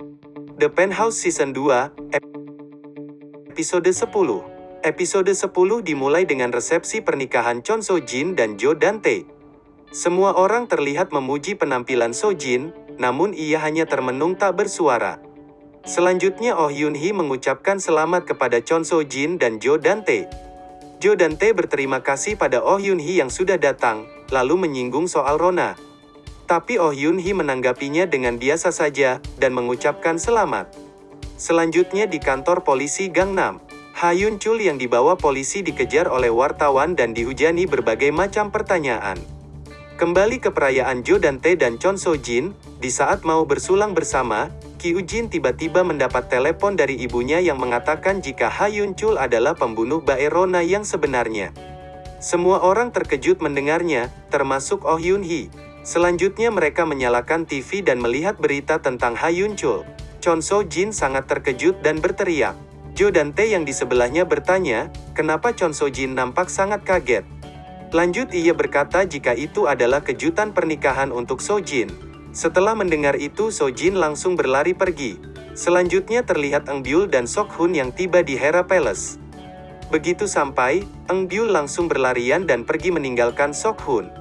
The Penthouse Season 2, ep- Episode 10 Episode 10 dimulai dengan resepsi pernikahan Chon So Jin dan Jo Dante. Semua orang terlihat memuji penampilan So Jin, namun ia hanya termenung tak bersuara. Selanjutnya Oh Yun Hee mengucapkan selamat kepada Chon So Jin dan Jo Dante. Jo Dante berterima kasih pada Oh Yun Hee yang sudah datang, lalu menyinggung soal Rona. Tapi Oh Yun Hee menanggapinya dengan biasa saja, dan mengucapkan selamat. Selanjutnya di kantor polisi Gangnam, Ha Yun Chul yang dibawa polisi dikejar oleh wartawan dan dihujani berbagai macam pertanyaan. Kembali ke perayaan Jo Dante dan Chon So Jin, di saat mau bersulang bersama, Ki Ujin tiba-tiba mendapat telepon dari ibunya yang mengatakan jika Ha Yun Chul adalah pembunuh Baerona yang sebenarnya. Semua orang terkejut mendengarnya, termasuk Oh Yun Hee. Selanjutnya mereka menyalakan TV dan melihat berita tentang Ha Yun Chul. Chon So Jin sangat terkejut dan berteriak. Jo Dante yang di sebelahnya bertanya, kenapa Chon So Jin nampak sangat kaget. Lanjut ia berkata jika itu adalah kejutan pernikahan untuk So Jin. Setelah mendengar itu So Jin langsung berlari pergi. Selanjutnya terlihat Eng Byul dan Sok Hun yang tiba di Hera Palace. Begitu sampai, Eng Byul langsung berlarian dan pergi meninggalkan Sok Hun.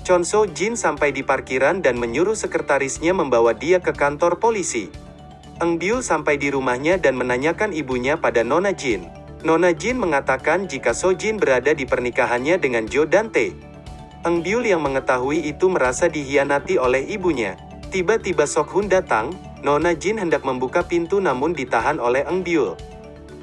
Chon So Jin sampai di parkiran dan menyuruh sekretarisnya membawa dia ke kantor polisi. Eng Byul sampai di rumahnya dan menanyakan ibunya pada Nona Jin. Nona Jin mengatakan jika So Jin berada di pernikahannya dengan Jo Dante. Eng Byul yang mengetahui itu merasa dihianati oleh ibunya. Tiba-tiba Sok Hun datang, Nona Jin hendak membuka pintu namun ditahan oleh Eng Byul.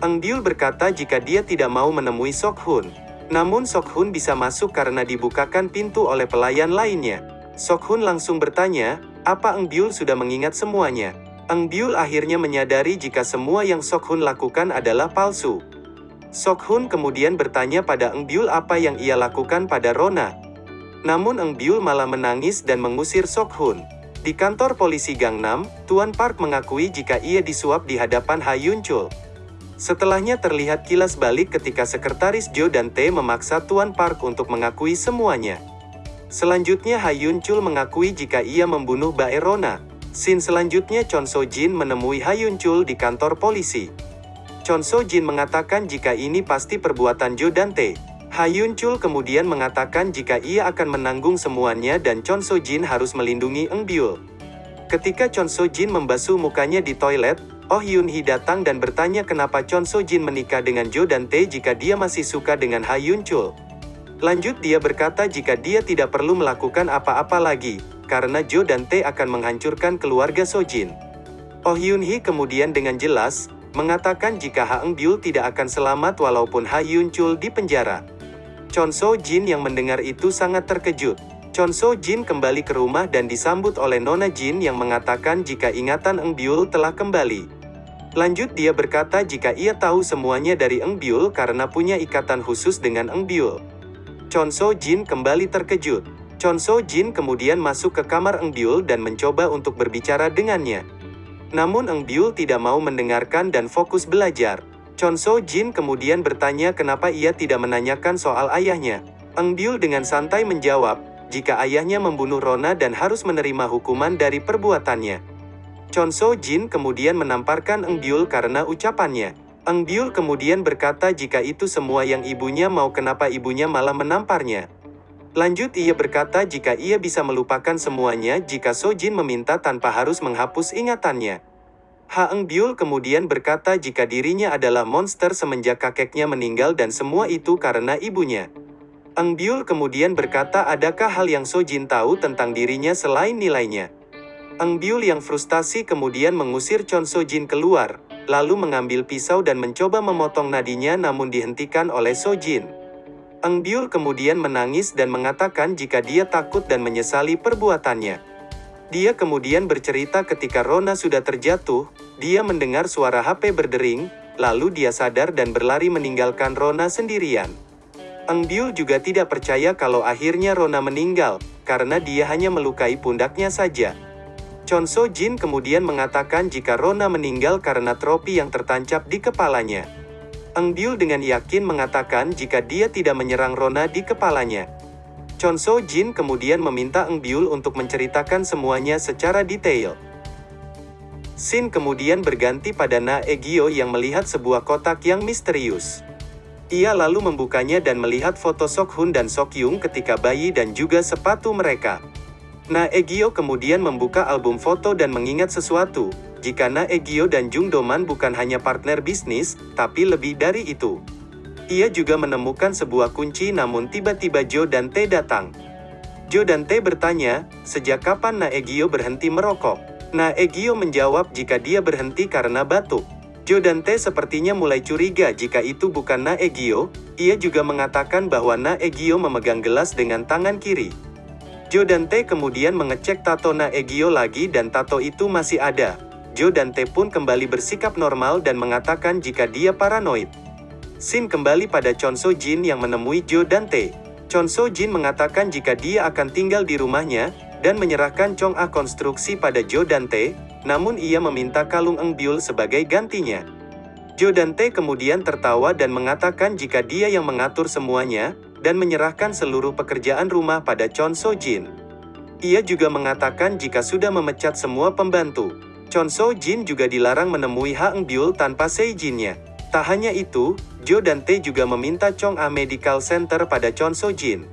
Eng Byul berkata jika dia tidak mau menemui Sok Hun. Namun Sok Hun bisa masuk karena dibukakan pintu oleh pelayan lainnya. Sok Hun langsung bertanya, apa Eng Byul sudah mengingat semuanya? Eng Byul akhirnya menyadari jika semua yang Sok Hun lakukan adalah palsu. Sok Hun kemudian bertanya pada Eng Byul apa yang ia lakukan pada Rona. Namun Eng Byul malah menangis dan mengusir Sok Hun. Di kantor polisi Gangnam, Tuan Park mengakui jika ia disuap di hadapan Ha Yun Chul. Setelahnya terlihat kilas balik ketika sekretaris Jo dan Tae memaksa Tuan Park untuk mengakui semuanya. Selanjutnya Ha Yun Chul mengakui jika ia membunuh Baerona. Scene selanjutnya Chon So Jin menemui Ha Yun Chul di kantor polisi. Chon So Jin mengatakan jika ini pasti perbuatan Jo dan Tae. Ha Yun Chul kemudian mengatakan jika ia akan menanggung semuanya dan Chon So Jin harus melindungi Eng Byul. Ketika Chon So Jin membasuh mukanya di toilet, Oh Yun Hee datang dan bertanya kenapa Chon So Jin menikah dengan Jo dan Tae jika dia masih suka dengan Ha Yun Chul. Lanjut dia berkata jika dia tidak perlu melakukan apa-apa lagi, karena Jo dan Tae akan menghancurkan keluarga So Jin. Oh Yun Hee kemudian dengan jelas, mengatakan jika Ha Eng Byul tidak akan selamat walaupun Ha Yun Chul di penjara. Chon So Jin yang mendengar itu sangat terkejut. Chon So Jin kembali ke rumah dan disambut oleh Nona Jin yang mengatakan jika ingatan Eng Byul telah kembali. Lanjut dia berkata jika ia tahu semuanya dari Eng Byul karena punya ikatan khusus dengan Eng Byul. Chon So Jin kembali terkejut. Chon So Jin kemudian masuk ke kamar Eng Byul dan mencoba untuk berbicara dengannya. Namun Eng Byul tidak mau mendengarkan dan fokus belajar. Chon So Jin kemudian bertanya kenapa ia tidak menanyakan soal ayahnya. Eng Byul dengan santai menjawab, jika ayahnya membunuh Rona dan harus menerima hukuman dari perbuatannya. Chon So Jin kemudian menamparkan Eng Byul karena ucapannya. Eng Byul kemudian berkata jika itu semua yang ibunya mau kenapa ibunya malah menamparnya. Lanjut ia berkata jika ia bisa melupakan semuanya jika So Jin meminta tanpa harus menghapus ingatannya. Ha Eng Byul kemudian berkata jika dirinya adalah monster semenjak kakeknya meninggal dan semua itu karena ibunya. Eng Byul kemudian berkata adakah hal yang So Jin tahu tentang dirinya selain nilainya. Eng Byul yang frustasi kemudian mengusir Chon So Jin keluar, lalu mengambil pisau dan mencoba memotong nadinya namun dihentikan oleh So Jin. Eng Byul kemudian menangis dan mengatakan jika dia takut dan menyesali perbuatannya. Dia kemudian bercerita ketika Rona sudah terjatuh, dia mendengar suara HP berdering, lalu dia sadar dan berlari meninggalkan Rona sendirian. Eng Byul juga tidak percaya kalau akhirnya Rona meninggal, karena dia hanya melukai pundaknya saja. Chon So Jin kemudian mengatakan jika Rona meninggal karena tropi yang tertancap di kepalanya. Eng Byul dengan yakin mengatakan jika dia tidak menyerang Rona di kepalanya. Chon So Jin kemudian meminta Eng Byul untuk menceritakan semuanya secara detail. Scene kemudian berganti pada Na Egyo yang melihat sebuah kotak yang misterius. Ia lalu membukanya dan melihat foto Sok Hun dan Sok Yung ketika bayi dan juga sepatu mereka. Na Egyo kemudian membuka album foto dan mengingat sesuatu, jika Na Egyo dan Jung Doman bukan hanya partner bisnis, tapi lebih dari itu. Ia juga menemukan sebuah kunci namun tiba-tiba Jo dan Tae datang. Jo dan Tae bertanya, sejak kapan Na Egyo berhenti merokok? Na Egyo menjawab jika dia berhenti karena batuk. Jo dan Tae sepertinya mulai curiga jika itu bukan Na Egyo, ia juga mengatakan bahwa Na Egyo memegang gelas dengan tangan kiri. Jo dan Tae kemudian mengecek tato Na Egyo lagi dan tato itu masih ada. Jo dan Tae pun kembali bersikap normal dan mengatakan jika dia paranoid. Sin kembali pada Chon So Jin yang menemui Jo dan Tae. Chon So Jin mengatakan jika dia akan tinggal di rumahnya, dan menyerahkan Chong A konstruksi pada Jo Dante, namun ia meminta kalung Eng Biul sebagai gantinya. Jo Dante kemudian tertawa dan mengatakan jika dia yang mengatur semuanya, dan menyerahkan seluruh pekerjaan rumah pada Chon So Jin. Ia juga mengatakan jika sudah memecat semua pembantu, Chon So Jin juga dilarang menemui Ha Eng Biul tanpa seijinnya. Tak hanya itu, Jo Dante juga meminta Chong A Medical Center pada Chon So Jin.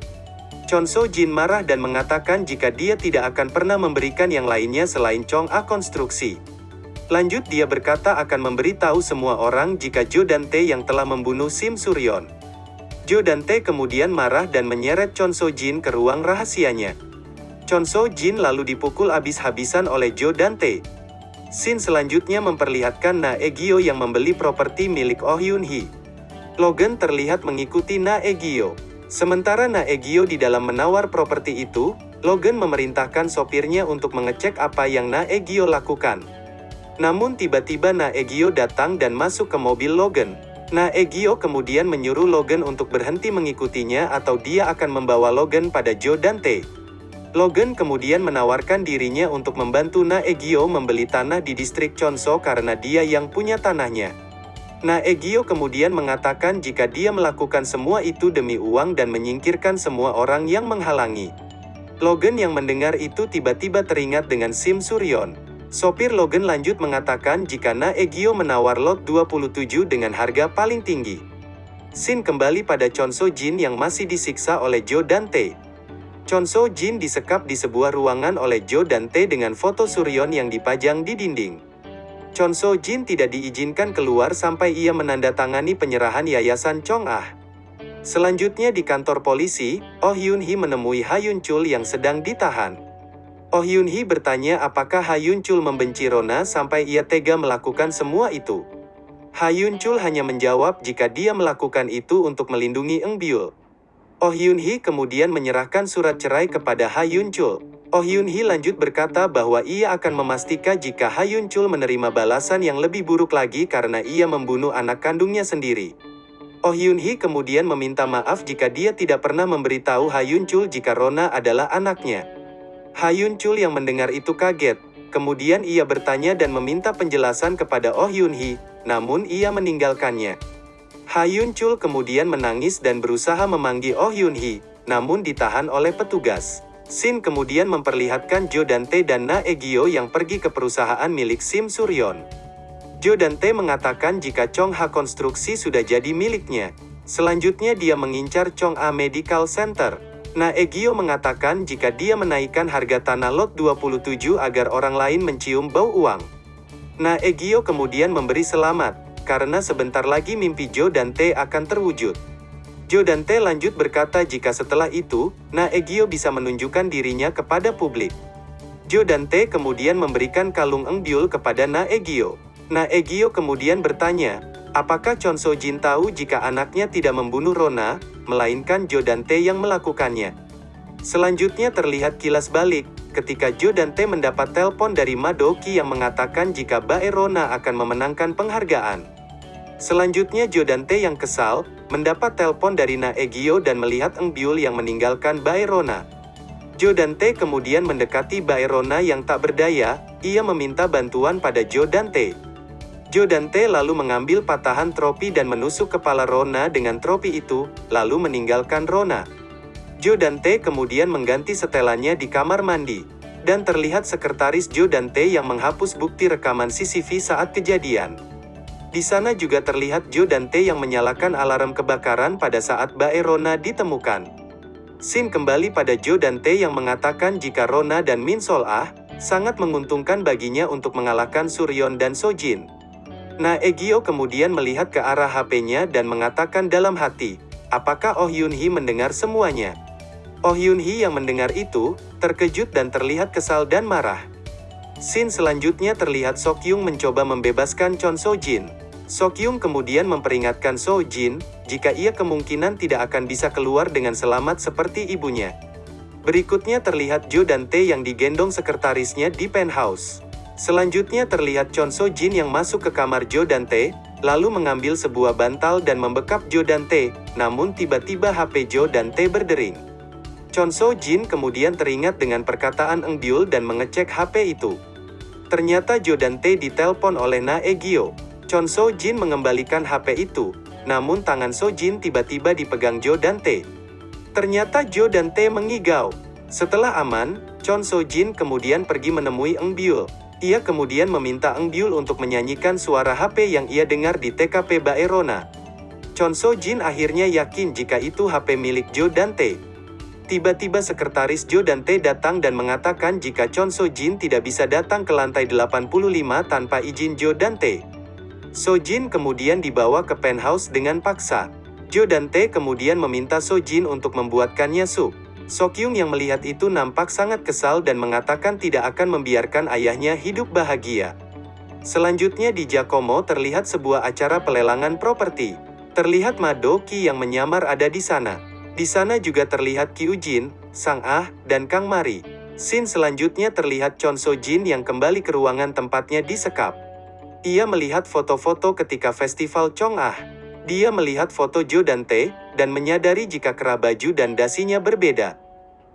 Chon So Jin marah dan mengatakan jika dia tidak akan pernah memberikan yang lainnya selain Chong A konstruksi. Lanjut dia berkata akan memberitahu semua orang jika Jo dan Tae yang telah membunuh Sim Suryon. Jo dan Tae kemudian marah dan menyeret Chon So Jin ke ruang rahasianya. Chon So Jin lalu dipukul habis-habisan oleh Jo dan Tae. Scene selanjutnya memperlihatkan Na Egyo yang membeli properti milik Oh Yun Hee. Logan terlihat mengikuti Na Egyo. Sementara Naegyo di dalam menawar properti itu, Logan memerintahkan sopirnya untuk mengecek apa yang Naegyo lakukan. Namun tiba-tiba Naegyo datang dan masuk ke mobil Logan. Naegyo kemudian menyuruh Logan untuk berhenti mengikutinya atau dia akan membawa Logan pada Joe Dante. Logan kemudian menawarkan dirinya untuk membantu Naegyo membeli tanah di distrik Chonso karena dia yang punya tanahnya. Nah Egyo kemudian mengatakan jika dia melakukan semua itu demi uang dan menyingkirkan semua orang yang menghalangi. Logan yang mendengar itu tiba-tiba teringat dengan Sim Suryon. Sopir Logan lanjut mengatakan jika Na Egyo menawar lot 27 dengan harga paling tinggi. Sin kembali pada Chon So Jin yang masih disiksa oleh Jo Dante. Chon So Jin disekap di sebuah ruangan oleh Jo Dante dengan foto Suryon yang dipajang di dinding. Chon So Jin tidak diizinkan keluar sampai ia menandatangani penyerahan Yayasan Chong Ah. Selanjutnya di kantor polisi, Oh Yun Hee menemui Ha Yun Chul yang sedang ditahan. Oh Yun Hee bertanya apakah Ha Yun Chul membenci Rona sampai ia tega melakukan semua itu. Ha Yun Chul hanya menjawab jika dia melakukan itu untuk melindungi Eng Byul. Oh Yun Hee kemudian menyerahkan surat cerai kepada Ha Yun Chul. Oh Yun Hee lanjut berkata bahwa ia akan memastikan jika Ha Yun Chul menerima balasan yang lebih buruk lagi karena ia membunuh anak kandungnya sendiri. Oh Yun Hee kemudian meminta maaf jika dia tidak pernah memberitahu Ha Yun Chul jika Rona adalah anaknya. Ha Yun Chul yang mendengar itu kaget, kemudian ia bertanya dan meminta penjelasan kepada Oh Yun Hee, namun ia meninggalkannya. Ha Yun Chul kemudian menangis dan berusaha memanggil Oh Yun Hee, namun ditahan oleh petugas. Sin kemudian memperlihatkan Jo Dante dan Na Egyo yang pergi ke perusahaan milik Sim Suryon. Jo Dante mengatakan jika Chong Ha Konstruksi sudah jadi miliknya. Selanjutnya dia mengincar Chong A Medical Center. Na Egyo mengatakan jika dia menaikkan harga tanah lot 27 agar orang lain mencium bau uang. Na Egyo kemudian memberi selamat, karena sebentar lagi mimpi Jo Dante akan terwujud. Jo Dante lanjut berkata jika setelah itu, Na Egyo bisa menunjukkan dirinya kepada publik. Jo Dante kemudian memberikan kalung Eng Byul kepada Na Egyo. Na Egyo kemudian bertanya, apakah Chon So Jin tahu jika anaknya tidak membunuh Rona, melainkan Jo Dante yang melakukannya. Selanjutnya terlihat kilas balik, ketika Jo Dante mendapat telepon dari Madoki yang mengatakan jika Bae Rona akan memenangkan penghargaan. Selanjutnya Jo Dante yang kesal, mendapat telepon dari Na Egyo dan melihat Eng Byul yang meninggalkan Baerona. Jo Dante kemudian mendekati Baerona yang tak berdaya, ia meminta bantuan pada Jo Dante. Jo Dante lalu mengambil patahan tropi dan menusuk kepala Rona dengan tropi itu, lalu meninggalkan Rona. Jo Dante kemudian mengganti setelannya di kamar mandi. Dan terlihat sekretaris Jo dan T yang menghapus bukti rekaman CCTV saat kejadian. Di sana juga terlihat Jo dan T yang menyalakan alarm kebakaran pada saat Bae Rona ditemukan. Scene kembali pada Jo dan T yang mengatakan jika Rona dan Min Sol Ah, sangat menguntungkan baginya untuk mengalahkan Suryon dan Sojin. Nah Egyo kemudian melihat ke arah HP-nya dan mengatakan dalam hati, apakah Oh Yun Hee mendengar semuanya? Oh Yun Hee yang mendengar itu, terkejut dan terlihat kesal dan marah. Scene selanjutnya terlihat Sok Yung mencoba membebaskan Chon So Jin. Sok Yung kemudian memperingatkan So Jin, jika ia kemungkinan tidak akan bisa keluar dengan selamat seperti ibunya. Berikutnya terlihat Jo dan Tae yang digendong sekretarisnya di penthouse. Selanjutnya terlihat Chon So Jin yang masuk ke kamar Jo dan Tae, lalu mengambil sebuah bantal dan membekap Jo dan Tae, namun tiba-tiba HP Jo dan Tae berdering. Chon So Jin kemudian teringat dengan perkataan Eng Byul dan mengecek HP itu. Ternyata Jo dan Tae ditelepon oleh Na Egyo. Chon So Jin mengembalikan HP itu, namun tangan So Jin tiba-tiba dipegang Jo dan Tae. Ternyata Jo dan Tae mengigau. Setelah aman, Chon So Jin kemudian pergi menemui Eng Byul. Ia kemudian meminta Eng untuk menyanyikan suara HP yang ia dengar di TKP Baerona. Chon So Jin akhirnya yakin jika itu HP milik Jo dan Tae. Tiba-tiba sekretaris Jo dan T datang dan mengatakan jika Chon So Jin tidak bisa datang ke lantai 85 tanpa izin Jo dan T. So Jin kemudian dibawa ke penthouse dengan paksa. Jo dan T kemudian meminta So Jin untuk membuatkannya sup. So Kyung yang melihat itu nampak sangat kesal dan mengatakan tidak akan membiarkan ayahnya hidup bahagia. Selanjutnya di Giacomo terlihat sebuah acara pelelangan properti. Terlihat Madoki yang menyamar ada di sana. Di sana juga terlihat Kyu Jin, Sang Ah, dan Kang Mari. Scene selanjutnya terlihat Chon So Jin yang kembali ke ruangan tempatnya di sekap. Ia melihat foto-foto ketika festival Chong Ah. Dia melihat foto Jo dan Tae, dan menyadari jika kera baju dan dasinya berbeda.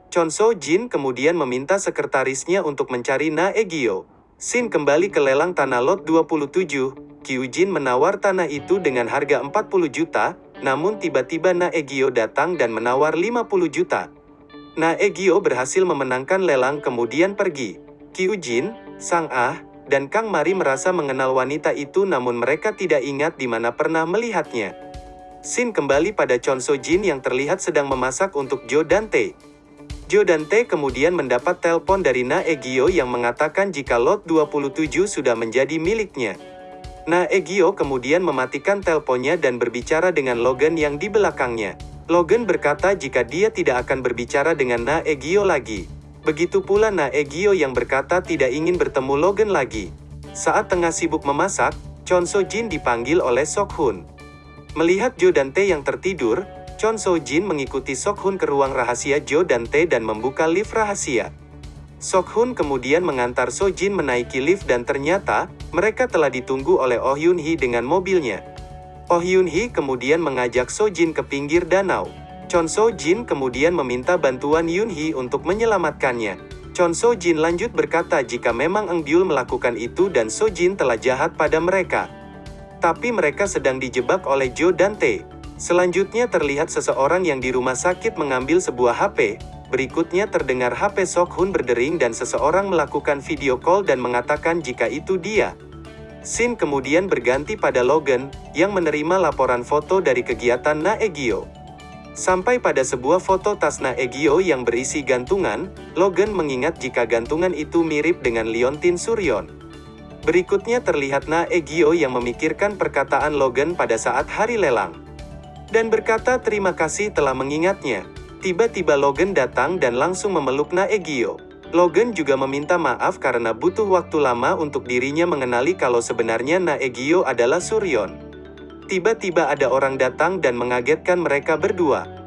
Chon So Jin kemudian meminta sekretarisnya untuk mencari Na Egyo. Sin kembali ke lelang tanah lot 27, Kyu Jin menawar tanah itu dengan harga 40 juta, namun tiba-tiba Na Egyo datang dan menawar 50 juta. Na Egyo berhasil memenangkan lelang kemudian pergi. Kyu Jin, Sang Ah, dan Kang Mari merasa mengenal wanita itu namun mereka tidak ingat di mana pernah melihatnya. Sin kembali pada Chon So Jin yang terlihat sedang memasak untuk Jo Dante. Jo Dante kemudian mendapat telepon dari Na Egyo yang mengatakan jika lot 27 sudah menjadi miliknya. Nah Egyo kemudian mematikan teleponnya dan berbicara dengan Logan yang di belakangnya. Logan berkata jika dia tidak akan berbicara dengan Na Egyo lagi. Begitu pula Na Egyo yang berkata tidak ingin bertemu Logan lagi. Saat tengah sibuk memasak, Chon So Jin dipanggil oleh Sok Hun. Melihat Jo dan Tae yang tertidur, Chon So Jin mengikuti Sok Hun ke ruang rahasia Jo dan Tae dan membuka lift rahasia. Sok Hun kemudian mengantar So Jin menaiki lift dan ternyata, mereka telah ditunggu oleh Oh Yun Hee dengan mobilnya. Oh Yun Hee kemudian mengajak So Jin ke pinggir danau. Chon So Jin kemudian meminta bantuan Yun Hee untuk menyelamatkannya. Chon So Jin lanjut berkata jika memang Eng Byul melakukan itu dan So Jin telah jahat pada mereka. Tapi mereka sedang dijebak oleh Jo dan Tae. Selanjutnya terlihat seseorang yang di rumah sakit mengambil sebuah HP, Berikutnya terdengar HP Sok Hun berdering dan seseorang melakukan video call dan mengatakan jika itu dia. Sin kemudian berganti pada Logan, yang menerima laporan foto dari kegiatan Na Egyo. Sampai pada sebuah foto tas Na Egyo yang berisi gantungan, Logan mengingat jika gantungan itu mirip dengan Liontin Suryon. Berikutnya terlihat Na Egyo yang memikirkan perkataan Logan pada saat hari lelang. Dan berkata terima kasih telah mengingatnya. Tiba-tiba Logan datang dan langsung memeluk Naegyo. Logan juga meminta maaf karena butuh waktu lama untuk dirinya mengenali kalau sebenarnya Naegyo adalah Suryon. Tiba-tiba ada orang datang dan mengagetkan mereka berdua.